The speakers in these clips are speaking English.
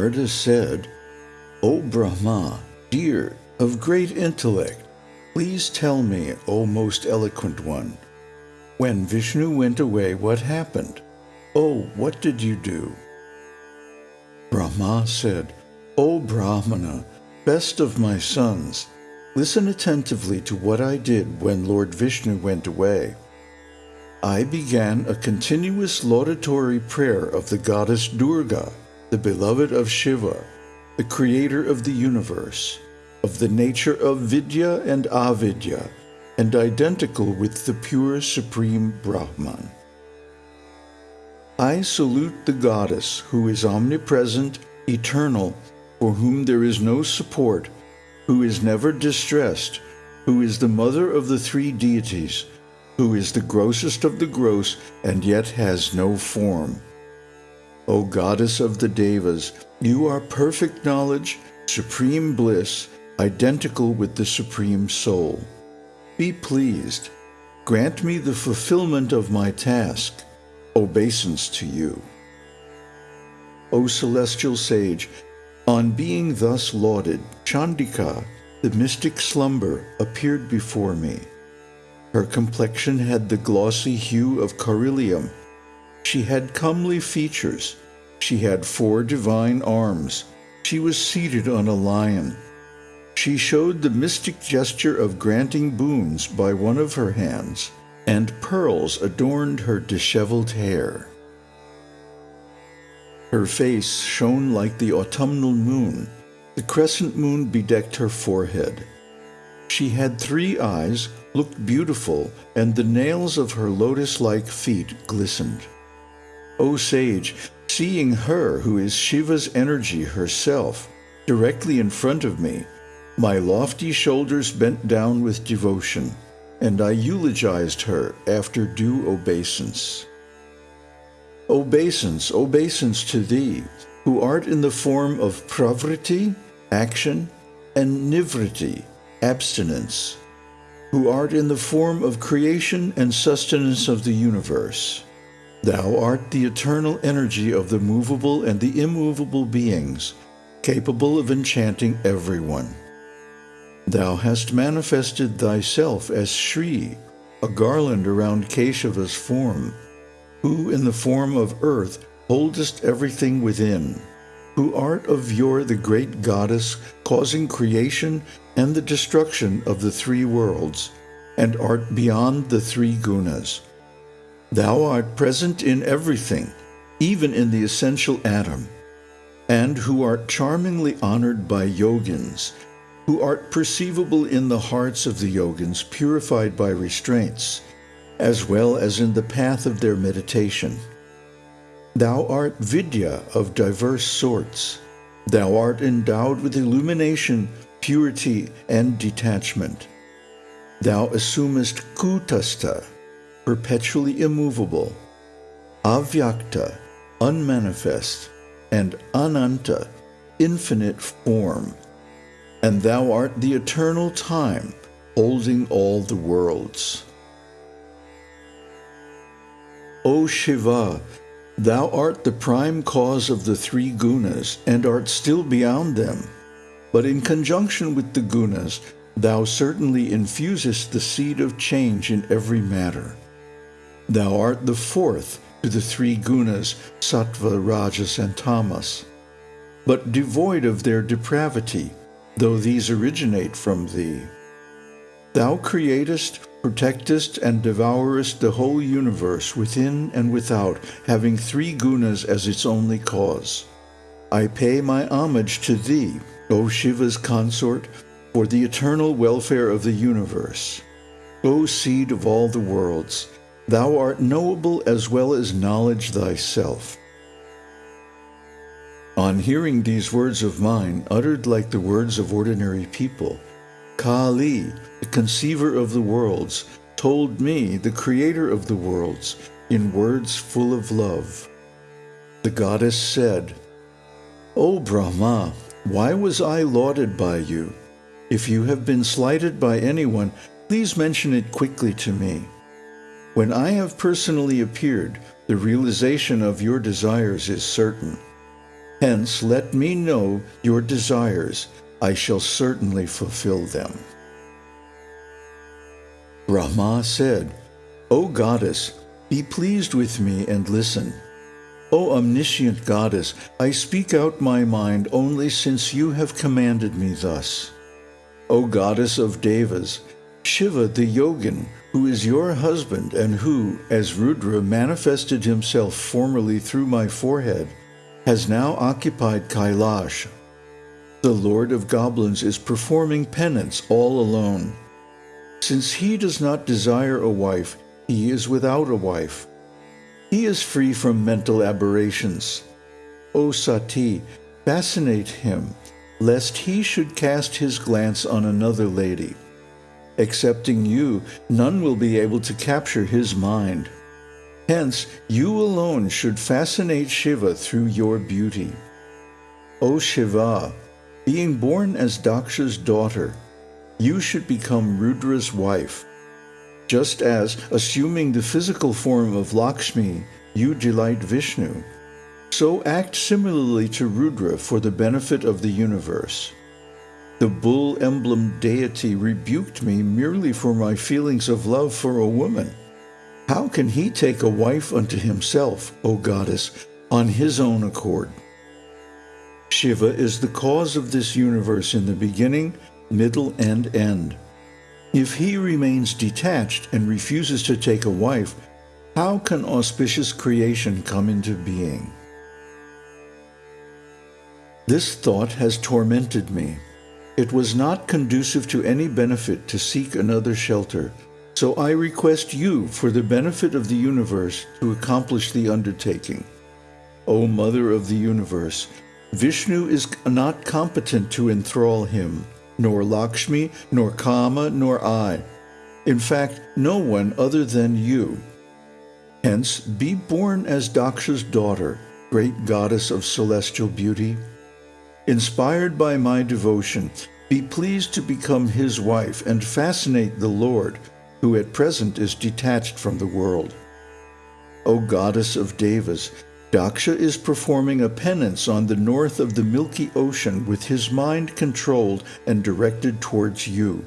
Narada said, O Brahma, dear, of great intellect, please tell me, O most eloquent one, when Vishnu went away, what happened? Oh, what did you do? Brahma said, O Brahmana, best of my sons, listen attentively to what I did when Lord Vishnu went away. I began a continuous laudatory prayer of the goddess Durga, the beloved of Shiva, the creator of the universe, of the nature of Vidya and Avidya, and identical with the pure supreme Brahman. I salute the goddess who is omnipresent, eternal, for whom there is no support, who is never distressed, who is the mother of the three deities, who is the grossest of the gross and yet has no form. O goddess of the Devas, you are perfect knowledge, supreme bliss, identical with the Supreme Soul. Be pleased. Grant me the fulfillment of my task. Obeisance to you. O celestial sage, on being thus lauded, Chandika, the mystic slumber, appeared before me. Her complexion had the glossy hue of carnelian. She had comely features. She had four divine arms. She was seated on a lion. She showed the mystic gesture of granting boons by one of her hands, and pearls adorned her disheveled hair. Her face shone like the autumnal moon. The crescent moon bedecked her forehead. She had three eyes, looked beautiful, and the nails of her lotus-like feet glistened. O sage, seeing her who is Shiva's energy herself, directly in front of me, my lofty shoulders bent down with devotion, and I eulogized her after due obeisance. Obeisance, obeisance to thee, who art in the form of pravriti, action, and nivriti, abstinence, who art in the form of creation and sustenance of the universe. Thou art the eternal energy of the movable and the immovable beings, capable of enchanting everyone. Thou hast manifested thyself as Shri, a garland around Keshava's form, who in the form of earth holdest everything within who art of yore the great goddess, causing creation and the destruction of the three worlds, and art beyond the three gunas. Thou art present in everything, even in the essential atom, and who art charmingly honored by yogins, who art perceivable in the hearts of the yogins purified by restraints, as well as in the path of their meditation. Thou art Vidya of diverse sorts. Thou art endowed with illumination, purity, and detachment. Thou assumest Kutastha, perpetually immovable, Avyakta, unmanifest, and Ananta, infinite form. And thou art the eternal time, holding all the worlds. O Shiva, Thou art the prime cause of the three gunas, and art still beyond them. But in conjunction with the gunas, thou certainly infusest the seed of change in every matter. Thou art the fourth to the three gunas, sattva, rajas, and tamas, but devoid of their depravity, though these originate from thee. Thou createst, protectest, and devourest the whole universe within and without, having three gunas as its only cause. I pay my homage to thee, O Shiva's consort, for the eternal welfare of the universe. O seed of all the worlds, thou art knowable as well as knowledge thyself. On hearing these words of mine, uttered like the words of ordinary people, Kali, the conceiver of the worlds, told me, the creator of the worlds, in words full of love. The goddess said, O Brahma, why was I lauded by you? If you have been slighted by anyone, please mention it quickly to me. When I have personally appeared, the realization of your desires is certain. Hence, let me know your desires. I shall certainly fulfill them. Brahma said, O goddess, be pleased with me and listen. O omniscient goddess, I speak out my mind only since you have commanded me thus. O goddess of devas, Shiva the yogin, who is your husband and who, as Rudra manifested himself formerly through my forehead, has now occupied Kailash. The Lord of Goblins is performing penance all alone. Since he does not desire a wife, he is without a wife. He is free from mental aberrations. O Sati, fascinate him, lest he should cast his glance on another lady. Excepting you, none will be able to capture his mind. Hence, you alone should fascinate Shiva through your beauty. O Shiva, being born as Daksha's daughter, you should become Rudra's wife just as, assuming the physical form of Lakshmi, you delight Vishnu, so act similarly to Rudra for the benefit of the universe. The bull emblem deity rebuked me merely for my feelings of love for a woman. How can he take a wife unto himself, O goddess, on his own accord? Shiva is the cause of this universe in the beginning, middle, and end. If he remains detached and refuses to take a wife, how can auspicious creation come into being? This thought has tormented me. It was not conducive to any benefit to seek another shelter, so I request you, for the benefit of the universe, to accomplish the undertaking. O Mother of the Universe, Vishnu is not competent to enthrall him, nor Lakshmi, nor Kama, nor I. In fact, no one other than you. Hence, be born as Daksha's daughter, great goddess of celestial beauty. Inspired by my devotion, be pleased to become his wife and fascinate the Lord, who at present is detached from the world. O goddess of Devas, Daksha is performing a penance on the north of the Milky Ocean with his mind controlled and directed towards you.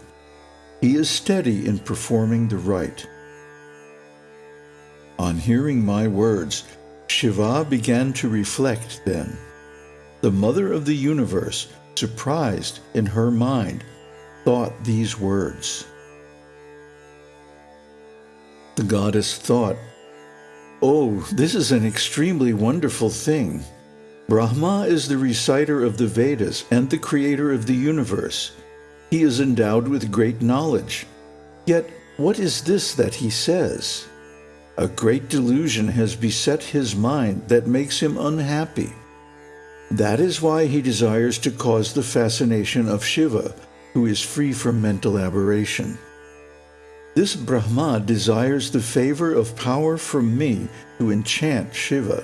He is steady in performing the rite. On hearing my words, Shiva began to reflect then. The Mother of the Universe, surprised in her mind, thought these words. The goddess thought, Oh, this is an extremely wonderful thing. Brahma is the reciter of the Vedas and the creator of the universe. He is endowed with great knowledge. Yet, what is this that he says? A great delusion has beset his mind that makes him unhappy. That is why he desires to cause the fascination of Shiva, who is free from mental aberration. This Brahma desires the favor of power from me to enchant Shiva.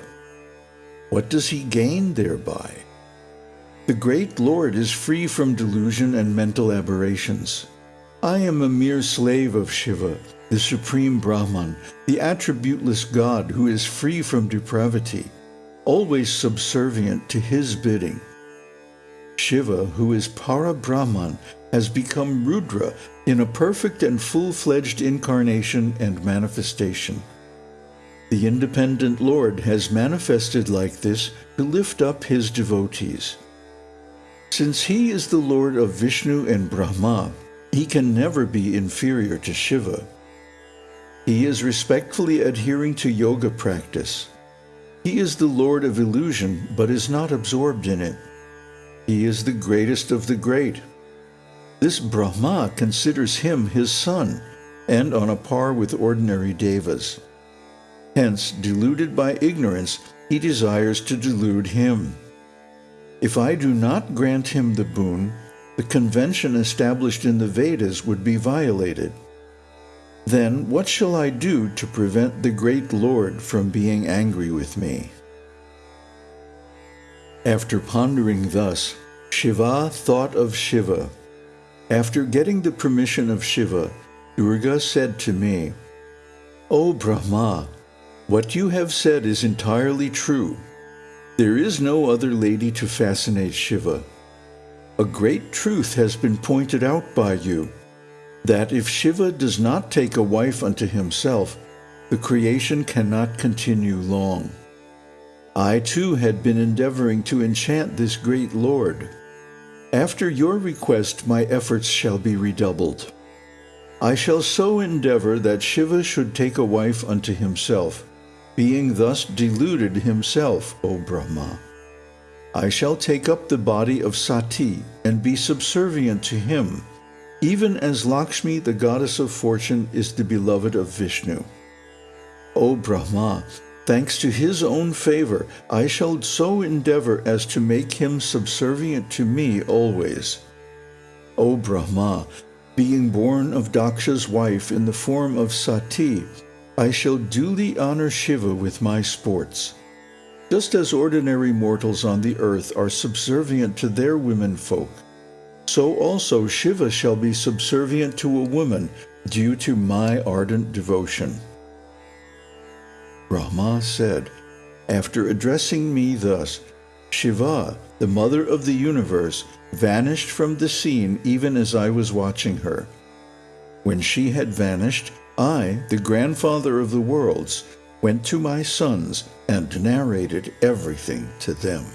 What does he gain thereby? The great Lord is free from delusion and mental aberrations. I am a mere slave of Shiva, the supreme Brahman, the attributeless God who is free from depravity, always subservient to his bidding. Shiva, who is Para Brahman, has become Rudra in a perfect and full-fledged incarnation and manifestation. The independent Lord has manifested like this to lift up his devotees. Since he is the Lord of Vishnu and Brahma, he can never be inferior to Shiva. He is respectfully adhering to yoga practice. He is the Lord of illusion, but is not absorbed in it. He is the greatest of the great, this Brahma considers him his son, and on a par with ordinary devas. Hence, deluded by ignorance, he desires to delude him. If I do not grant him the boon, the convention established in the Vedas would be violated. Then what shall I do to prevent the great Lord from being angry with me? After pondering thus, Shiva thought of Shiva, after getting the permission of Shiva, Durga said to me, O Brahma, what you have said is entirely true. There is no other lady to fascinate Shiva. A great truth has been pointed out by you, that if Shiva does not take a wife unto himself, the creation cannot continue long. I too had been endeavoring to enchant this great Lord. After your request my efforts shall be redoubled. I shall so endeavor that Shiva should take a wife unto himself, being thus deluded himself, O Brahma. I shall take up the body of Sati and be subservient to him, even as Lakshmi, the goddess of fortune, is the beloved of Vishnu. O Brahma, thanks to his own favor, I shall so endeavor as to make him subservient to me always. O Brahma, being born of Daksha's wife in the form of Sati, I shall duly honor Shiva with my sports. Just as ordinary mortals on the earth are subservient to their women folk, so also Shiva shall be subservient to a woman due to my ardent devotion. Brahma said, After addressing me thus, Shiva, the mother of the universe, vanished from the scene even as I was watching her. When she had vanished, I, the grandfather of the worlds, went to my sons and narrated everything to them.